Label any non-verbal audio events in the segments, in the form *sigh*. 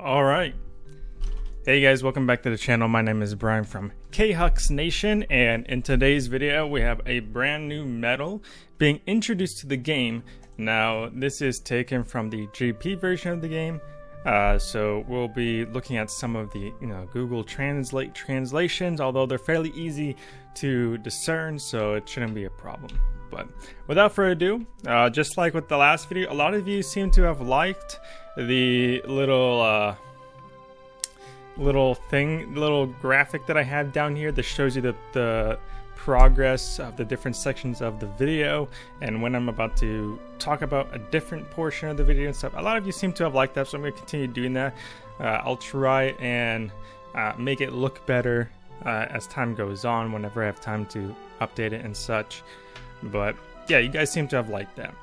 All right. Hey guys, welcome back to the channel. My name is Brian from Khux Nation, and in today's video, we have a brand new medal being introduced to the game. Now, this is taken from the GP version of the game, uh, so we'll be looking at some of the you know Google Translate translations, although they're fairly easy to discern, so it shouldn't be a problem. But without further ado, uh, just like with the last video, a lot of you seem to have liked the little uh, little thing, little graphic that I have down here that shows you the, the progress of the different sections of the video and when I'm about to talk about a different portion of the video and stuff. A lot of you seem to have liked that, so I'm going to continue doing that. Uh, I'll try and uh, make it look better uh, as time goes on whenever I have time to update it and such. But yeah, you guys seem to have liked that.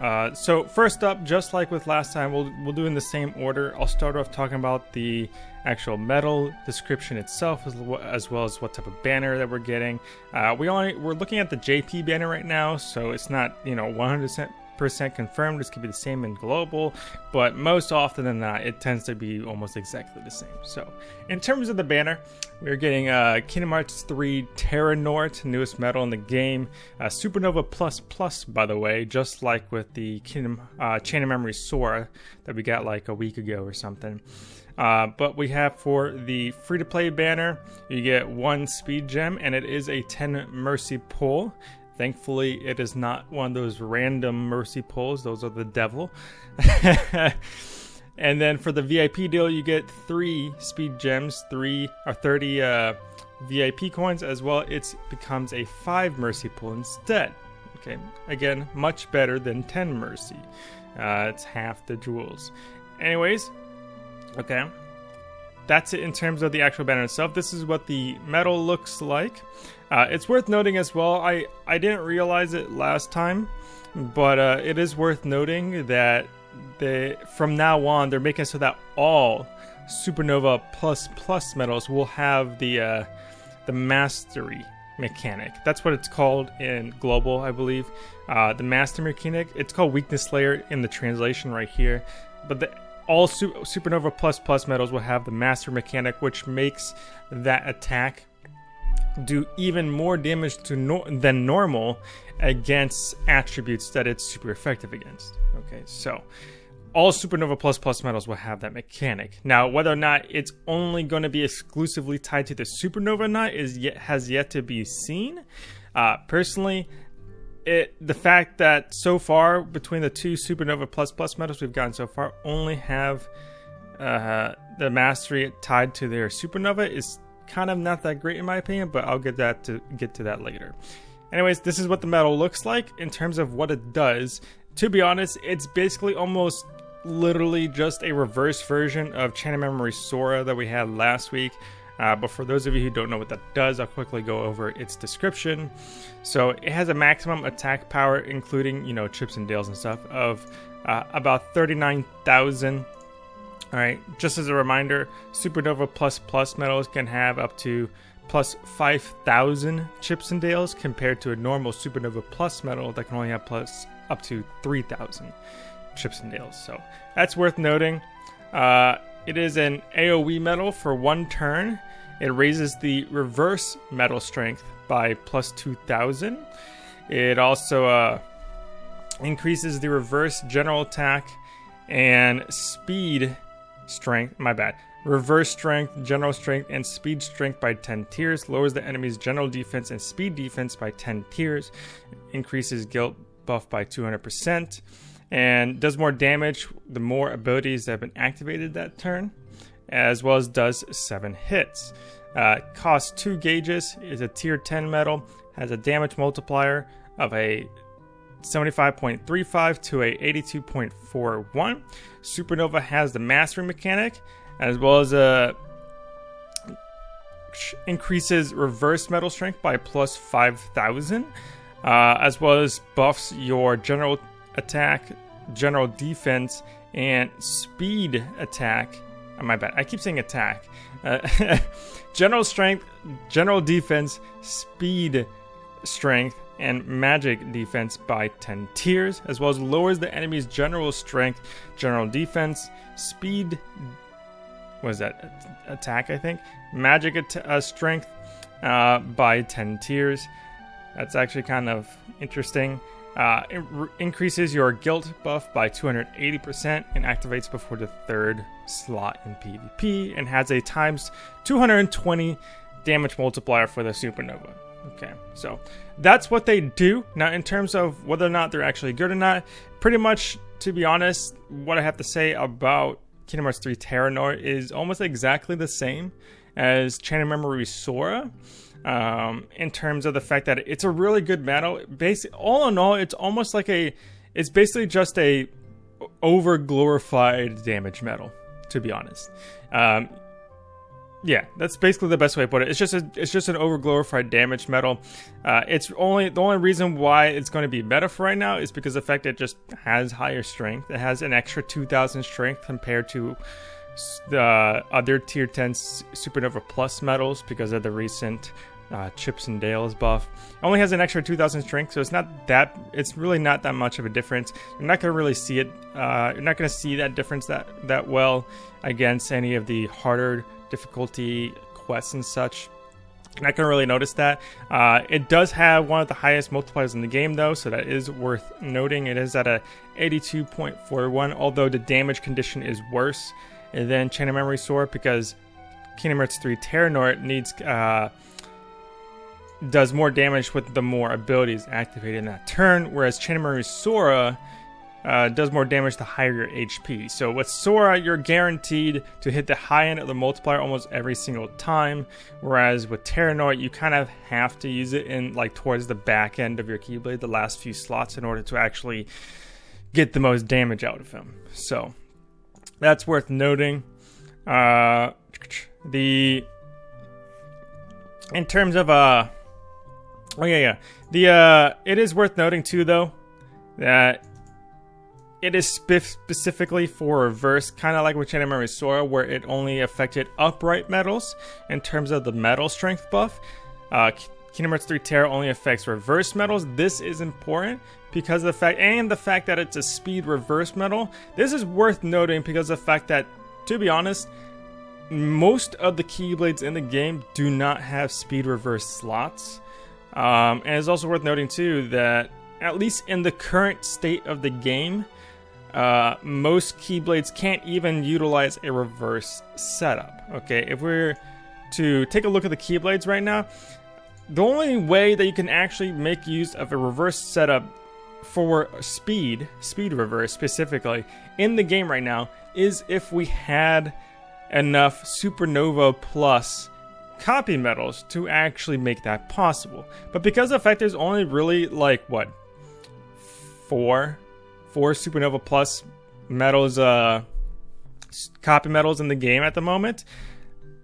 Uh, so first up, just like with last time, we'll, we'll do in the same order. I'll start off talking about the actual medal description itself, as, as well as what type of banner that we're getting. Uh, we only we're looking at the JP banner right now, so it's not you know 100% percent confirmed. This could be the same in global, but most often than not, it tends to be almost exactly the same. So, in terms of the banner, we're getting uh, Kingdom Hearts 3 Terranort, newest medal in the game. Uh, Supernova Plus Plus, by the way, just like with the Kingdom uh, Chain of Memory Sora that we got like a week ago or something. Uh, but we have for the free to play banner, you get one speed gem, and it is a 10 mercy pull. Thankfully, it is not one of those random mercy pulls, those are the devil. *laughs* and then for the VIP deal, you get three speed gems, three or 30 uh, VIP coins, as well. It becomes a five mercy pull instead. Okay, again, much better than 10 mercy. Uh, it's half the jewels. Anyways, okay, that's it in terms of the actual banner itself. This is what the medal looks like. Uh, it's worth noting as well, I, I didn't realize it last time, but uh, it is worth noting that they, from now on, they're making so that all Supernova Plus Plus medals will have the, uh, the Mastery mechanic. That's what it's called in Global, I believe. Uh, the Master mechanic, it's called Weakness Layer in the translation right here. But the, all Su Supernova Plus Plus medals will have the Master mechanic, which makes that attack do even more damage to no than normal against attributes that it's super effective against. Okay, so all Supernova Plus Plus medals will have that mechanic. Now, whether or not it's only going to be exclusively tied to the Supernova Knight is yet has yet to be seen. Uh, personally, it the fact that so far between the two Supernova Plus Plus medals we've gotten so far only have uh, the mastery tied to their Supernova is kind of not that great in my opinion, but I'll get that to get to that later. Anyways, this is what the medal looks like in terms of what it does. To be honest, it's basically almost literally just a reverse version of Chain of Memory Sora that we had last week. Uh, but for those of you who don't know what that does, I'll quickly go over its description. So it has a maximum attack power, including you know chips and dales and stuff, of uh, about 39,000 all right, just as a reminder, Supernova Plus Plus medals can have up to plus 5,000 chips and dales compared to a normal Supernova Plus medal that can only have plus up to 3,000 chips and dales. So that's worth noting. Uh, it is an AoE medal for one turn. It raises the reverse metal strength by plus 2,000. It also uh, increases the reverse general attack and speed strength, my bad. Reverse strength, general strength, and speed strength by 10 tiers. Lowers the enemy's general defense and speed defense by 10 tiers. Increases guilt buff by 200%. And does more damage the more abilities that have been activated that turn. As well as does 7 hits. Uh, costs 2 gauges, is a tier 10 metal, has a damage multiplier of a 75.35 to a 82.41. Supernova has the mastery mechanic as well as a increases reverse metal strength by plus 5000 uh, as well as buffs your general attack, general defense, and speed attack. Oh, my bad. I keep saying attack. Uh, *laughs* general strength, general defense, speed strength, and magic defense by 10 tiers, as well as lowers the enemy's general strength, general defense, speed was that attack? I think magic at- uh, strength uh, by 10 tiers. That's actually kind of interesting. Uh, it re- increases your guilt buff by 280% and activates before the third slot in PvP and has a times 220 damage multiplier for the supernova. Okay, so that's what they do. Now, in terms of whether or not they're actually good or not, pretty much, to be honest, what I have to say about Kingdom Hearts 3 Terranort is almost exactly the same as Chain of Memory Sora. Um, in terms of the fact that it's a really good medal. Basically, all in all, it's almost like a, it's basically just a over glorified damage metal, To be honest, um, yeah, that's basically the best way to put it. It's just a, it's just an over glorified damage metal. Uh, it's only the only reason why it's going to be meta for right now is because the fact it just has higher strength. It has an extra 2,000 strength compared to the other tier 10 Supernova Plus metals because of the recent uh, Chips and Dale's buff. Only has an extra 2,000 strength, so it's not that. It's really not that much of a difference. You're not gonna really see it. Uh, you're not gonna see that difference that that well against any of the harder difficulty quests and such. You're not gonna really notice that. Uh, it does have one of the highest multipliers in the game, though, so that is worth noting. It is at a 82.41, although the damage condition is worse than Chain of Memory Sora because Kingdom Hearts 3 Terranort needs uh, does more damage with the more abilities activated in that turn, whereas Chain of Memory Sora uh, does more damage the higher your HP. So with Sora, you're guaranteed to hit the high end of the multiplier almost every single time, whereas with Terranort, you kind of have to use it in like towards the back end of your Keyblade, the last few slots, in order to actually get the most damage out of him. So that's worth noting. Uh, the in terms of uh Oh yeah, yeah. The uh, it is worth noting too, though, that it is specifically for reverse, kind of like with Memory Sora, where it only affected upright metals in terms of the metal strength buff. Uh, Kingdom Hearts 3 Terra only affects reverse metals. This is important because of the fact, and the fact that it's a speed reverse metal. This is worth noting because of the fact that, to be honest, most of the Keyblades in the game do not have speed reverse slots. Um, and it's also worth noting too that at least in the current state of the game, uh, most Keyblades can't even utilize a reverse setup. Okay, if we're to take a look at the Keyblades right now, the only way that you can actually make use of a reverse setup for speed, speed reverse specifically, in the game right now is if we had enough Supernova Plus copy metals to actually make that possible. But because the fact there's only really like what four four Supernova Plus metals, uh copy metals in the game at the moment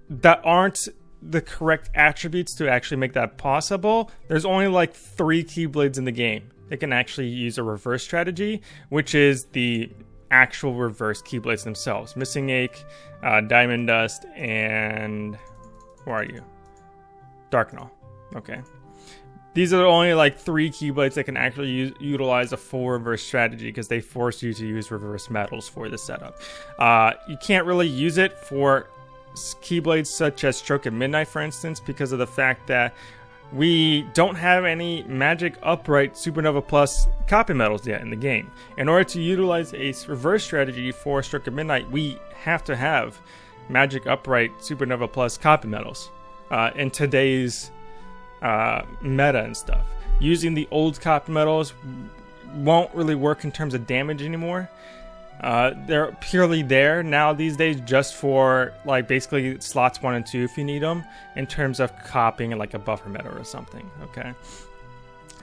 that aren't the correct attributes to actually make that possible. There's only like three Keyblades in the game. They can actually use a reverse strategy, which is the actual reverse Keyblades themselves. Missing Ache, uh, Diamond Dust, and where are you? Darkgnaw. Okay. These are only like three Keyblades that can actually use, utilize a full reverse strategy because they force you to use reverse metals for the setup. Uh, you can't really use it for Keyblades such as Stroke at Midnight, for instance, because of the fact that we don't have any Magic Upright Supernova Plus copy metals yet in the game. In order to utilize a reverse strategy for Stroke of Midnight, we have to have Magic Upright Supernova Plus copy metals uh, in today's uh, meta and stuff. Using the old copy metals won't really work in terms of damage anymore. Uh, they're purely there now these days just for like basically slots one and two if you need them in terms of copying like a buffer meta or something. Okay.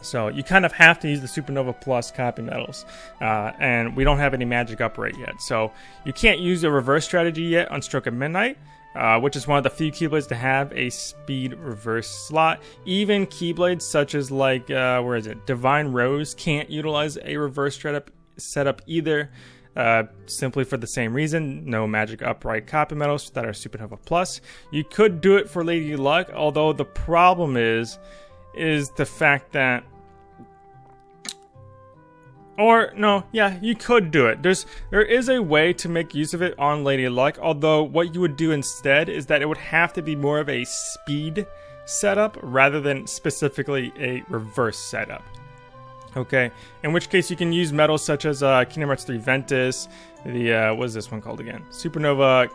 So you kind of have to use the Supernova Plus copy metals. uh, and we don't have any magic upright yet. So you can't use a reverse strategy yet on Stroke of Midnight, uh, which is one of the few Keyblades to have a speed reverse slot. Even Keyblades such as like uh, where is it, Divine Rose can't utilize a reverse setup setup either. Uh, simply for the same reason, no magic upright copy medals that are Supernova Plus. You could do it for Lady Luck, although the problem is, is the fact that Or no, yeah, you could do it. There's there is a way to make use of it on Lady Luck, although what you would do instead is that it would have to be more of a speed setup rather than specifically a reverse setup. Okay, in which case you can use metals such as uh, Kingdom Hearts 3 Ventus, the, uh, what is this one called again? Supernova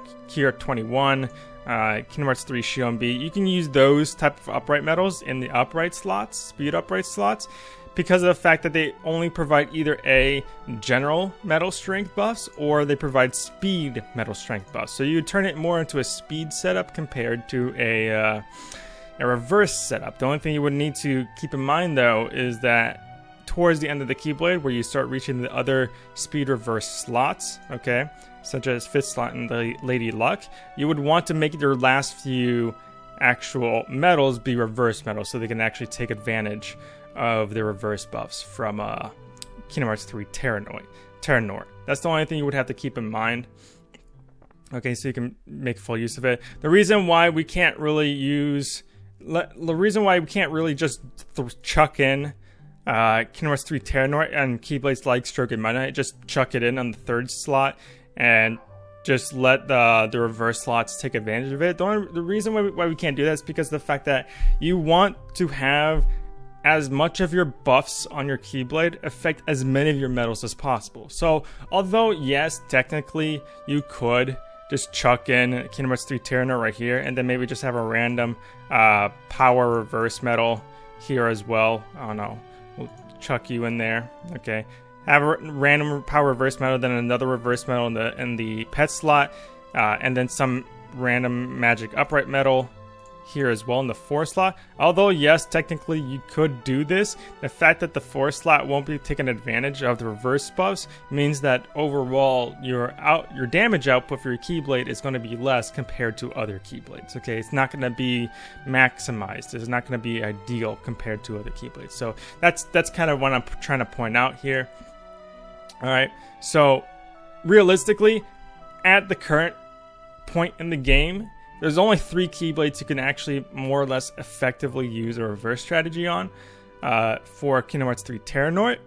Art 21, uh, Kingdom Hearts 3 Xion B. You can use those type of upright metals in the upright slots, speed upright slots, because of the fact that they only provide either a general metal strength buffs or they provide speed metal strength buffs. So you turn it more into a speed setup compared to a, uh, a reverse setup. The only thing you would need to keep in mind though is that towards the end of the Keyblade where you start reaching the other speed reverse slots, okay, such as fifth slot in the Lady Luck, you would want to make your last few actual metals be reverse metals so they can actually take advantage of the reverse buffs from uh, Kingdom Hearts 3 Terranort. Terranort. That's the only thing you would have to keep in mind. Okay, so you can make full use of it. The reason why we can't really use, the reason why we can't really just chuck in uh, Kingdom Hearts 3 Terranort and Keyblades like Stroke and Midnight, just chuck it in on the third slot and just let the the reverse slots take advantage of it. The, only, the reason why we, why we can't do that is because the fact that you want to have as much of your buffs on your Keyblade affect as many of your metals as possible. So, although, yes, technically you could just chuck in Kingdom Hearts 3 Terranort right here, and then maybe just have a random uh, power reverse metal here as well. I don't know. We'll chuck you in there. Okay. Have a random power reverse metal, then another reverse metal in the in the pet slot, uh, and then some random magic upright metal here as well in the 4 slot. Although, yes, technically you could do this, the fact that the 4 slot won't be taking advantage of the reverse buffs means that overall your out your damage output for your Keyblade is going to be less compared to other Keyblades. Okay, it's not going to be maximized. It's not going to be ideal compared to other Keyblades. So that's that's kind of what I'm trying to point out here. All right, so realistically, at the current point in the game, there's only three Keyblades you can actually more or less effectively use a reverse strategy on uh, for Kingdom Hearts 3 Terranort,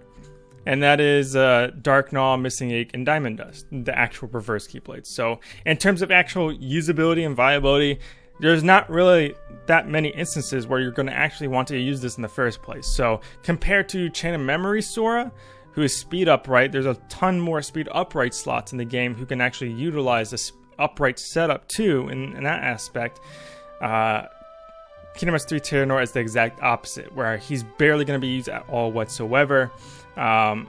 and that is uh, Dark Gnaw, Missing Ache, and Diamond Dust, the actual reverse Keyblades. So, in terms of actual usability and viability, there's not really that many instances where you're going to actually want to use this in the first place. So, compared to Chain of Memory Sora, who is speed upright, there's a ton more speed upright slots in the game who can actually utilize this upright setup too in, in that aspect. Uh, Kingdom Hearts 3 Terranort is the exact opposite, where he's barely going to be used at all whatsoever. Um,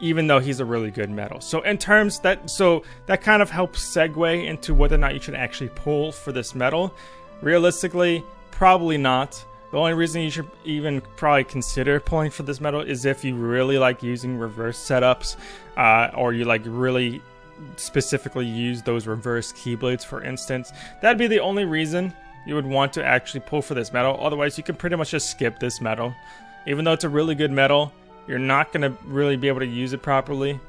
even though he's a really good metal. So in terms that so that kind of helps segue into whether or not you should actually pull for this metal. Realistically, probably not. The only reason you should even probably consider pulling for this metal is if you really like using reverse setups, uh, or you like really specifically use those reverse keyblades, for instance. That'd be the only reason you would want to actually pull for this metal. Otherwise, you can pretty much just skip this metal. Even though it's a really good metal, you're not going to really be able to use it properly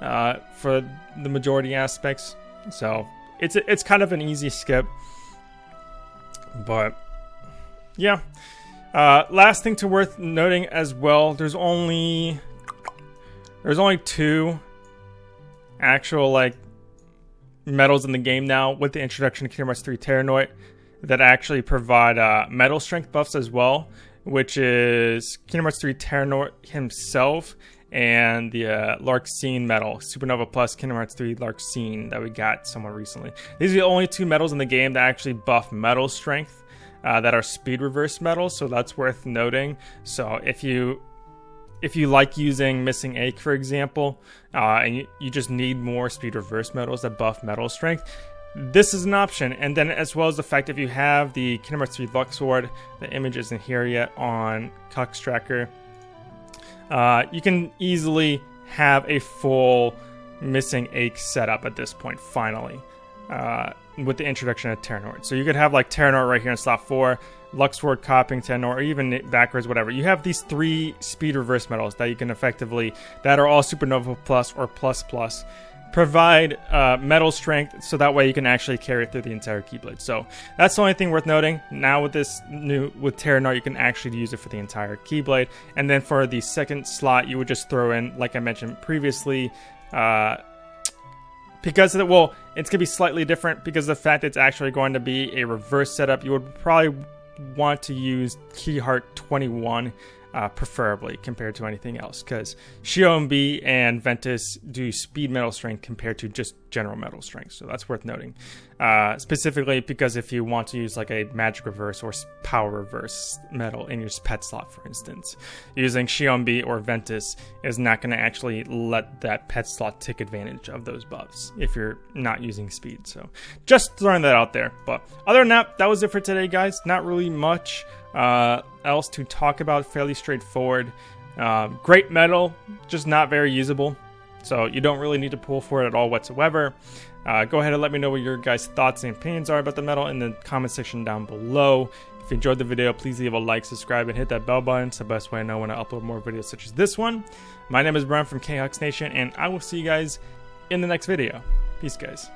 uh, for the majority aspects. So it's it's kind of an easy skip. But yeah. Uh, last thing to worth noting as well, there's only there's only two actual like metals in the game now with the introduction of Kingdom Hearts 3 Terranort that actually provide uh, metal strength buffs as well, which is Kingdom Hearts 3 Terranort himself and the uh, Larxene metal, Supernova Plus Kingdom Hearts 3 Larxene that we got somewhat recently. These are the only two metals in the game that actually buff metal strength. Uh, that are speed reverse metals, so that's worth noting. So if you if you like using Missing Ache, for example, uh, and you, you just need more speed reverse metals that buff metal strength, this is an option. And then as well as the fact if you have the Hearts 3 Luxord, the image isn't here yet on Cox Tracker, uh, you can easily have a full Missing Ache setup at this point, finally, uh, with the introduction of Terranort. So you could have like Terranort right here in slot 4, Luxord, Coppington, or even backwards, whatever. You have these three speed reverse metals that you can effectively, that are all Supernova Plus or Plus Plus, provide uh, metal strength so that way you can actually carry it through the entire Keyblade. So that's the only thing worth noting. Now with this new with Terranort, you can actually use it for the entire Keyblade, and then for the second slot, you would just throw in, like I mentioned previously. Uh, because the, well, it's gonna be slightly different because the fact it's actually going to be a reverse setup. You would probably want to use Key Art 21 uh, preferably compared to anything else because Xion and Ventus do speed metal strength compared to just general metal strength. So that's worth noting. Uh, specifically because if you want to use like a magic reverse or power reverse metal in your pet slot, for instance, using Xion or Ventus is not going to actually let that pet slot take advantage of those buffs if you're not using speed. So just throwing that out there. But other than that, that was it for today, guys. Not really much uh, else to talk about. Fairly straightforward. Uh, great metal, just not very usable. So you don't really need to pull for it at all whatsoever. Uh, go ahead and let me know what your guys' thoughts and opinions are about the metal in the comment section down below. If you enjoyed the video, please leave a like, subscribe, and hit that bell button. It's the best way I know when I upload more videos such as this one. My name is Brian from KHux Nation, and I will see you guys in the next video. Peace, guys.